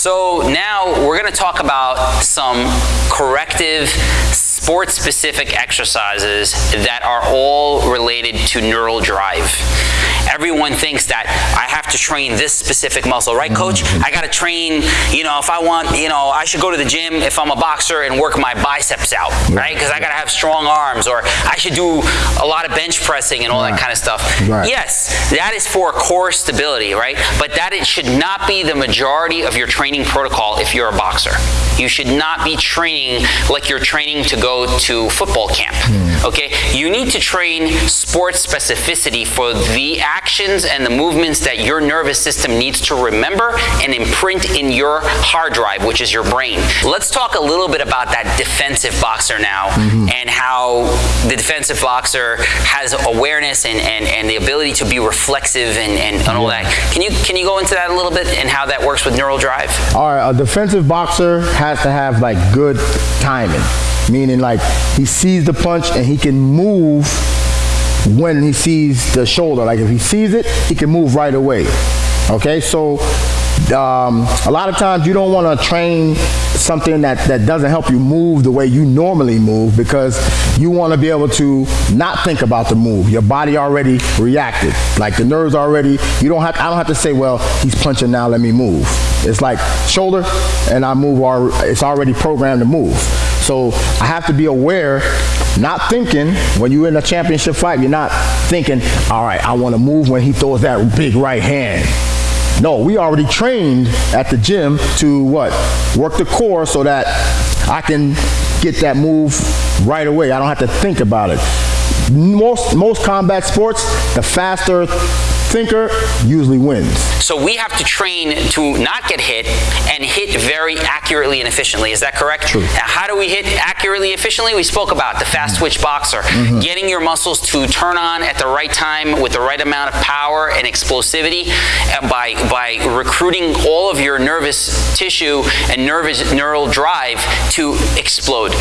So now we're gonna talk about some corrective sport-specific exercises that are all related to neural drive. Everyone thinks that I have to train this specific muscle, right coach? Mm-hmm. I gotta train, you know, if I want, you know, I should go to the gym if I'm a boxer and work my biceps out, right? Because I gotta have strong arms, or I should do a lot of bench pressing and all that kind of stuff. Right. Yes, that is for core stability, right? But that it should not be the majority of your training protocol if you're a boxer. You should not be training like you're training to go to football camp. Mm. Okay? You need to train sports specificity for the actions and the movements that your nervous system needs to remember and imprint in your hard drive, which is your brain. Let's talk a little bit about that defensive boxer now mm-hmm. and how the defensive boxer has awareness and, and, and the ability to be reflexive and, and, and all that. Can you can you go into that a little bit and how that works with neural drive? All right, a defensive boxer has to have like good timing, meaning like he sees the punch and he can move when he sees the shoulder. Like if he sees it, he can move right away. Okay, so um, a lot of times you don't want to train something that, that doesn't help you move the way you normally move because you want to be able to not think about the move. Your body already reacted. Like the nerves already, you don't have, I don't have to say, well, he's punching now, let me move. It's like shoulder and I move, it's already programmed to move. So I have to be aware, not thinking, when you're in a championship fight, you're not thinking, all right, I want to move when he throws that big right hand. No, we already trained at the gym to what? Work the core so that I can get that move right away. I don't have to think about it. Most, most combat sports, the faster thinker usually wins. So we have to train to not get hit and hit very accurately and efficiently. Is that correct? True. Now, how do we hit accurately efficiently? We spoke about the fast switch boxer, getting your muscles to turn on at the right time with the right amount of power and explosivity uh, by by recruiting all of your nervous tissue and nervous neural drive to explode.